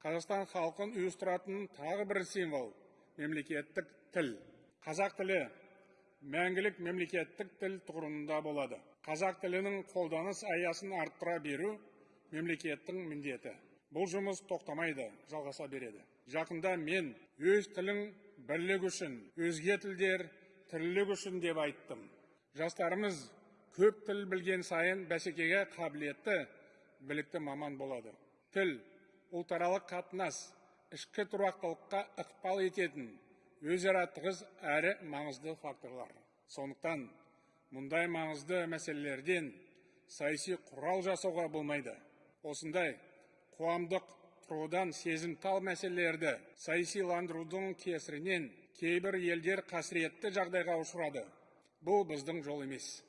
қазақстан халқын ұйыстыратын тағы бір символ мемлекеттік тіл. Қазақ тілі мәңгілік мемлекеттік тіл тұғырында болады. Қазақ тілінің қолданыс аясын арттыра беру мемлекеттің міндеті. Бұл жұмыс тоқтамайды жалғаса береді. Жақында мен өз тілің бірлік үшін өзге тілдер тірлік үшін деп айттым. Жастарымыз көп тіл білген сайын бәсекеге қабілетті білікті маман болады. Тіл ұлтаралық қатынас ішкі тұрақтылыққа ықпал ететін өзара тығыз әрі маңызды факторлар. Сондықтан мұндай маңызды мәселелерден саяси құрал жасауға болмайды. Осындай қоғамдық тұрғыдан сезімтал мәселелерді саясиландырудың кесірінен кейбір елдер қасіретті жағдайға ұшырады. Бұл біздің жол емес.